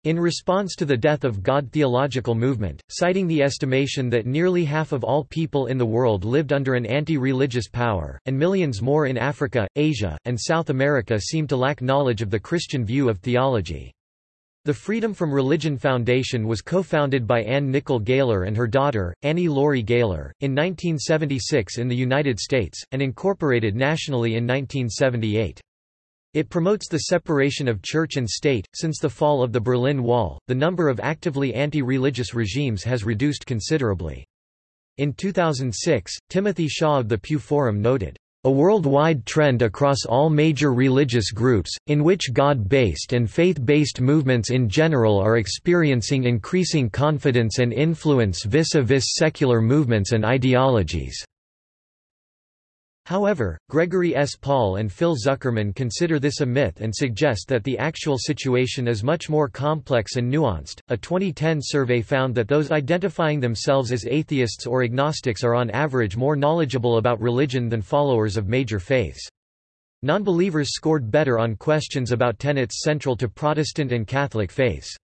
In response to the death of God theological movement, citing the estimation that nearly half of all people in the world lived under an anti-religious power, and millions more in Africa, Asia, and South America seem to lack knowledge of the Christian view of theology. The Freedom from Religion Foundation was co-founded by Anne Nicol Gaylor and her daughter, Annie Laurie Gaylor, in 1976 in the United States, and incorporated nationally in 1978. It promotes the separation of church and state. Since the fall of the Berlin Wall, the number of actively anti religious regimes has reduced considerably. In 2006, Timothy Shaw of the Pew Forum noted, a worldwide trend across all major religious groups, in which God-based and faith-based movements in general are experiencing increasing confidence and influence vis-a-vis -vis secular movements and ideologies. However, Gregory S. Paul and Phil Zuckerman consider this a myth and suggest that the actual situation is much more complex and nuanced. A 2010 survey found that those identifying themselves as atheists or agnostics are on average more knowledgeable about religion than followers of major faiths. Nonbelievers scored better on questions about tenets central to Protestant and Catholic faiths.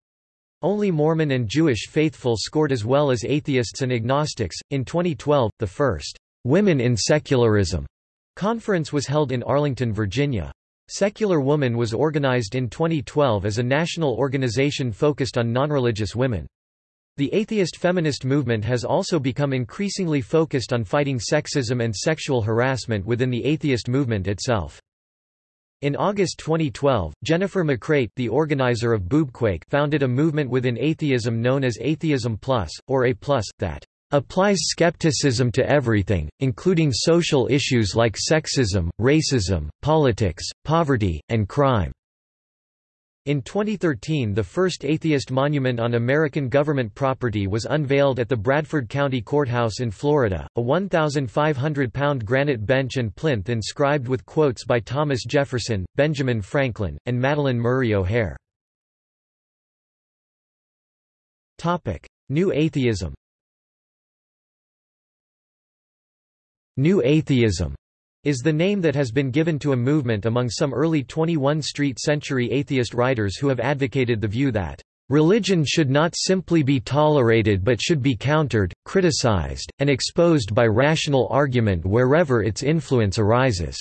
Only Mormon and Jewish faithful scored as well as atheists and agnostics. In 2012, the first Women in Secularism conference was held in Arlington, Virginia. Secular Woman was organized in 2012 as a national organization focused on nonreligious women. The atheist feminist movement has also become increasingly focused on fighting sexism and sexual harassment within the atheist movement itself. In August 2012, Jennifer McCreight the organizer of Boobquake founded a movement within atheism known as Atheism Plus, or A+, that applies skepticism to everything, including social issues like sexism, racism, politics, poverty, and crime. In 2013 the first atheist monument on American government property was unveiled at the Bradford County Courthouse in Florida, a 1,500-pound granite bench and plinth inscribed with quotes by Thomas Jefferson, Benjamin Franklin, and Madalyn Murray O'Hair. New atheism New Atheism is the name that has been given to a movement among some early 21st century atheist writers who have advocated the view that Religion should not simply be tolerated but should be countered, criticized, and exposed by rational argument wherever its influence arises.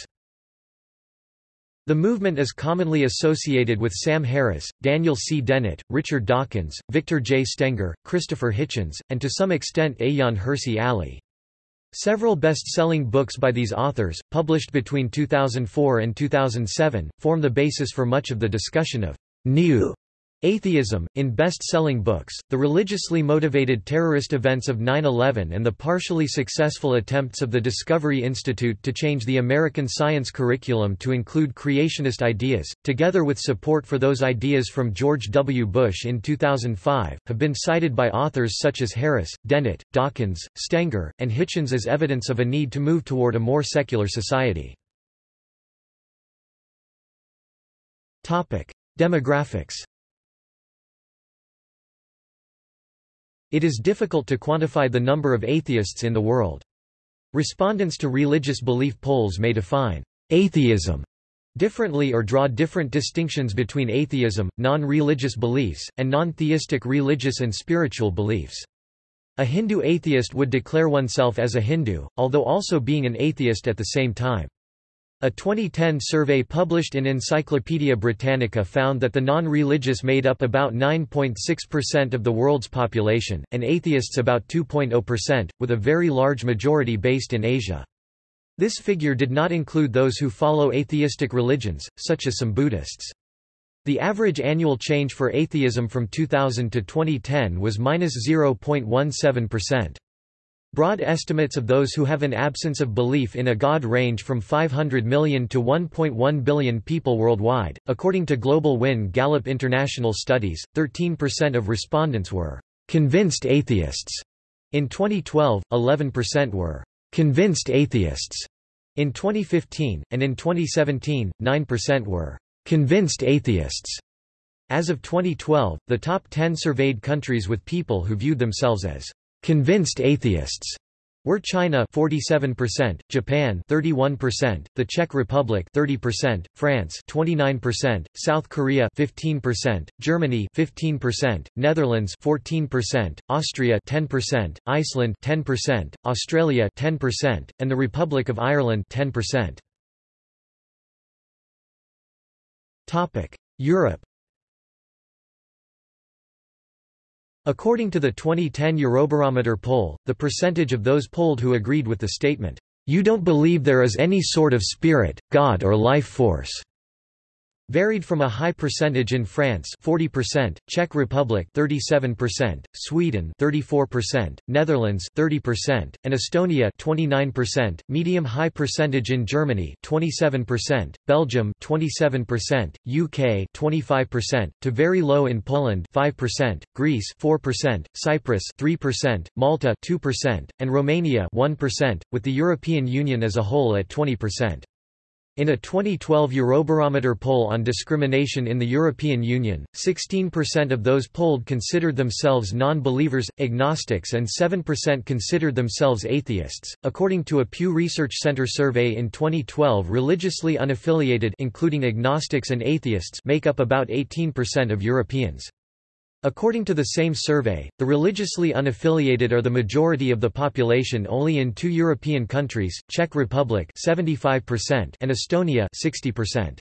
The movement is commonly associated with Sam Harris, Daniel C. Dennett, Richard Dawkins, Victor J. Stenger, Christopher Hitchens, and to some extent Ayaan Hirsi Ali. Several best-selling books by these authors, published between 2004 and 2007, form the basis for much of the discussion of new Atheism, in best-selling books, the religiously motivated terrorist events of 9-11 and the partially successful attempts of the Discovery Institute to change the American science curriculum to include creationist ideas, together with support for those ideas from George W. Bush in 2005, have been cited by authors such as Harris, Dennett, Dawkins, Stenger, and Hitchens as evidence of a need to move toward a more secular society. Demographics It is difficult to quantify the number of atheists in the world. Respondents to religious belief polls may define atheism differently or draw different distinctions between atheism, non-religious beliefs, and non-theistic religious and spiritual beliefs. A Hindu atheist would declare oneself as a Hindu, although also being an atheist at the same time. A 2010 survey published in Encyclopaedia Britannica found that the non-religious made up about 9.6% of the world's population, and atheists about 2.0%, with a very large majority based in Asia. This figure did not include those who follow atheistic religions, such as some Buddhists. The average annual change for atheism from 2000 to 2010 was minus 0.17%. Broad estimates of those who have an absence of belief in a god range from 500 million to 1.1 billion people worldwide. According to Global Win Gallup International Studies, 13% of respondents were convinced atheists. In 2012, 11% were convinced atheists. In 2015, and in 2017, 9% were convinced atheists. As of 2012, the top 10 surveyed countries with people who viewed themselves as Convinced atheists were China 47%, Japan 31%, the Czech Republic 30%, France 29%, South Korea 15%, Germany 15%, Netherlands 14%, Austria 10%, Iceland 10%, Australia 10%, and the Republic of Ireland 10%. Topic: Europe According to the 2010 Eurobarometer poll, the percentage of those polled who agreed with the statement, "'You don't believe there is any sort of spirit, God or life force' varied from a high percentage in France 40%, Czech Republic 37%, Sweden 34%, Netherlands 30%, and Estonia 29%, medium-high percentage in Germany 27%, Belgium 27%, UK 25%, to very low in Poland 5%, Greece 4%, Cyprus 3%, Malta 2%, and Romania 1%, with the European Union as a whole at 20%. In a 2012 Eurobarometer poll on discrimination in the European Union, 16% of those polled considered themselves non-believers, agnostics and 7% considered themselves atheists. According to a Pew Research Center survey in 2012, religiously unaffiliated including agnostics and atheists make up about 18% of Europeans. According to the same survey, the religiously unaffiliated are the majority of the population only in two European countries, Czech Republic 75% and Estonia 60%.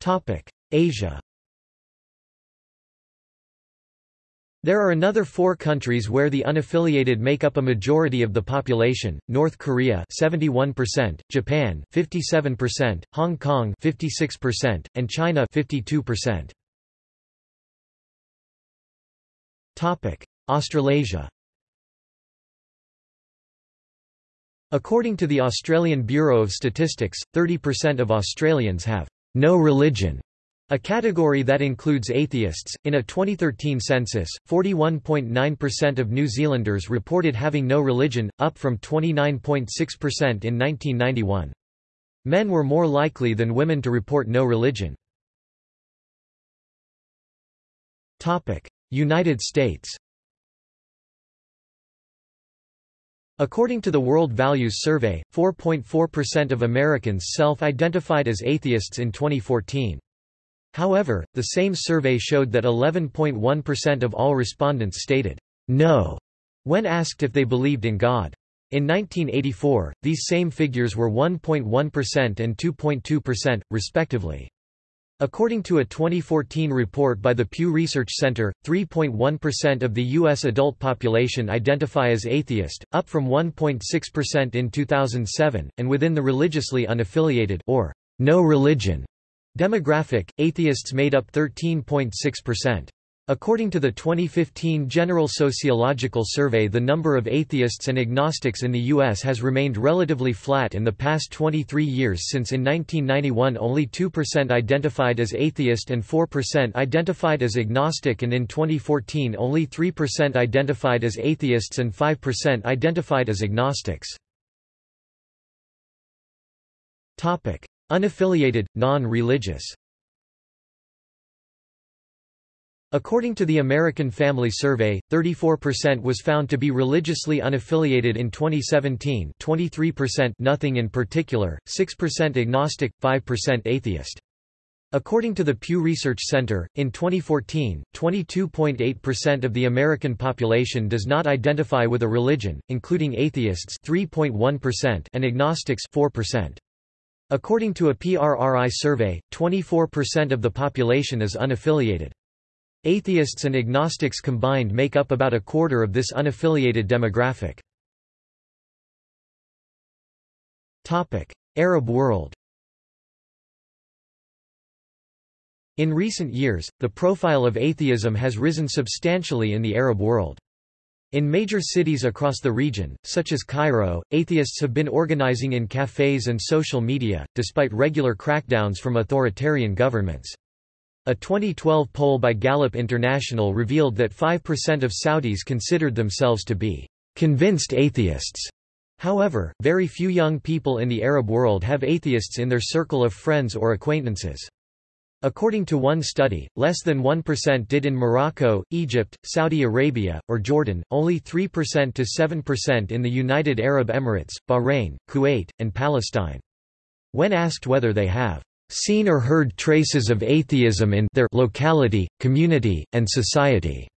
Topic: Asia There are another four countries where the unaffiliated make up a majority of the population, North Korea 71%, Japan 57%, Hong Kong 56%, and China 52%. Australasia According to the Australian Bureau of Statistics, 30% of Australians have no religion a category that includes atheists. In a 2013 census, 41.9% of New Zealanders reported having no religion, up from 29.6% in 1991. Men were more likely than women to report no religion. United States According to the World Values Survey, 4.4% of Americans self-identified as atheists in 2014. However, the same survey showed that 11.1% of all respondents stated, no, when asked if they believed in God. In 1984, these same figures were 1.1% and 2.2%, respectively. According to a 2014 report by the Pew Research Center, 3.1% of the U.S. adult population identify as atheist, up from 1.6% in 2007, and within the religiously unaffiliated or no religion demographic, atheists made up 13.6%. According to the 2015 General Sociological Survey the number of atheists and agnostics in the U.S. has remained relatively flat in the past 23 years since in 1991 only 2% identified as atheist and 4% identified as agnostic and in 2014 only 3% identified as atheists and 5% identified as agnostics. Unaffiliated, non-religious According to the American Family Survey, 34% was found to be religiously unaffiliated in 2017 23% nothing in particular, 6% agnostic, 5% atheist. According to the Pew Research Center, in 2014, 22.8% of the American population does not identify with a religion, including atheists 3.1% and agnostics 4%. According to a PRRI survey, 24% of the population is unaffiliated. Atheists and agnostics combined make up about a quarter of this unaffiliated demographic. Arab world In recent years, the profile of atheism has risen substantially in the Arab world. In major cities across the region, such as Cairo, atheists have been organizing in cafes and social media, despite regular crackdowns from authoritarian governments. A 2012 poll by Gallup International revealed that 5% of Saudis considered themselves to be convinced atheists. However, very few young people in the Arab world have atheists in their circle of friends or acquaintances. According to one study, less than 1% did in Morocco, Egypt, Saudi Arabia, or Jordan, only 3% to 7% in the United Arab Emirates, Bahrain, Kuwait, and Palestine. When asked whether they have seen or heard traces of atheism in their locality, community, and society.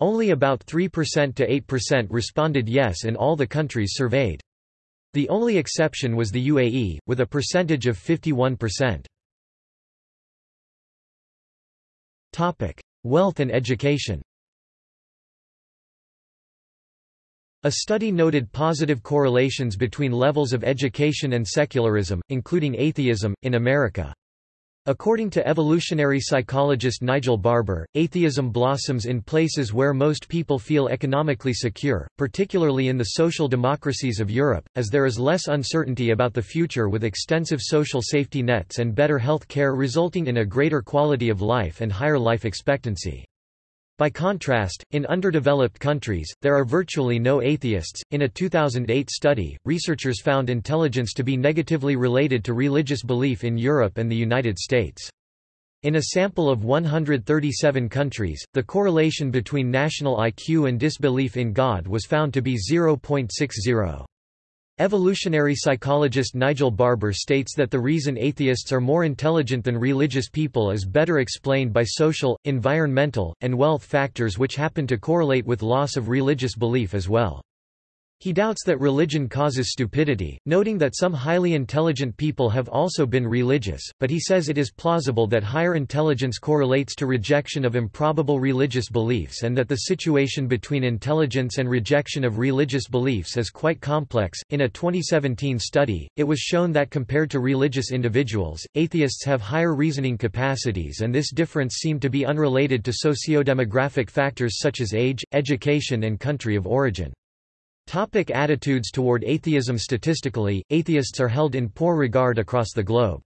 Only about 3% to 8% responded yes in all the countries surveyed. The only exception was the UAE, with a percentage of 51%. Wealth and education A study noted positive correlations between levels of education and secularism, including atheism, in America. According to evolutionary psychologist Nigel Barber, atheism blossoms in places where most people feel economically secure, particularly in the social democracies of Europe, as there is less uncertainty about the future with extensive social safety nets and better health care resulting in a greater quality of life and higher life expectancy. By contrast, in underdeveloped countries, there are virtually no atheists. In a 2008 study, researchers found intelligence to be negatively related to religious belief in Europe and the United States. In a sample of 137 countries, the correlation between national IQ and disbelief in God was found to be 0.60. Evolutionary psychologist Nigel Barber states that the reason atheists are more intelligent than religious people is better explained by social, environmental, and wealth factors which happen to correlate with loss of religious belief as well. He doubts that religion causes stupidity, noting that some highly intelligent people have also been religious, but he says it is plausible that higher intelligence correlates to rejection of improbable religious beliefs and that the situation between intelligence and rejection of religious beliefs is quite complex. In a 2017 study, it was shown that compared to religious individuals, atheists have higher reasoning capacities and this difference seemed to be unrelated to socio-demographic factors such as age, education and country of origin. Topic attitudes toward atheism Statistically, atheists are held in poor regard across the globe.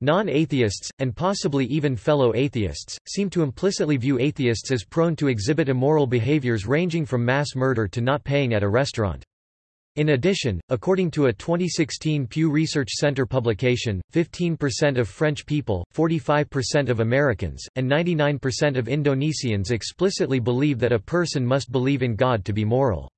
Non-atheists, and possibly even fellow atheists, seem to implicitly view atheists as prone to exhibit immoral behaviors ranging from mass murder to not paying at a restaurant. In addition, according to a 2016 Pew Research Center publication, 15% of French people, 45% of Americans, and 99% of Indonesians explicitly believe that a person must believe in God to be moral.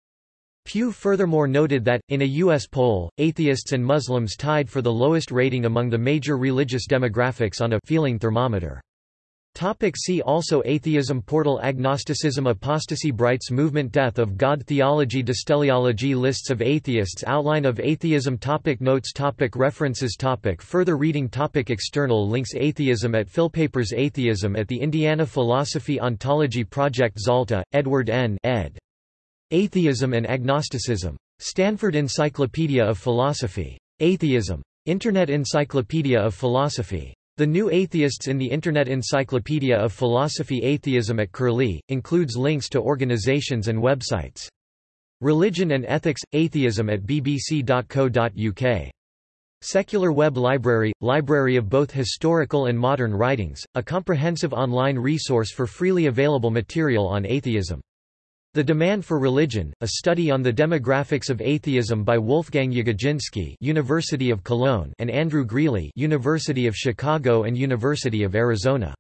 Pew furthermore noted that, in a U.S. poll, atheists and Muslims tied for the lowest rating among the major religious demographics on a feeling thermometer. Topic see also Atheism Portal Agnosticism Apostasy Brights Movement Death of God Theology Disteleology Lists of atheists Outline of atheism topic Notes topic References topic Further reading topic External links Atheism at Philpapers Atheism at the Indiana Philosophy Ontology Project Zalta, Edward N. ed. Atheism and Agnosticism. Stanford Encyclopedia of Philosophy. Atheism. Internet Encyclopedia of Philosophy. The New Atheists in the Internet Encyclopedia of Philosophy Atheism at Curlie, includes links to organizations and websites. Religion and Ethics – Atheism at bbc.co.uk. Secular Web Library – Library of both historical and modern writings, a comprehensive online resource for freely available material on atheism. The Demand for Religion, a study on the demographics of atheism by Wolfgang Jagodzinski University of Cologne and Andrew Greeley University of Chicago and University of Arizona.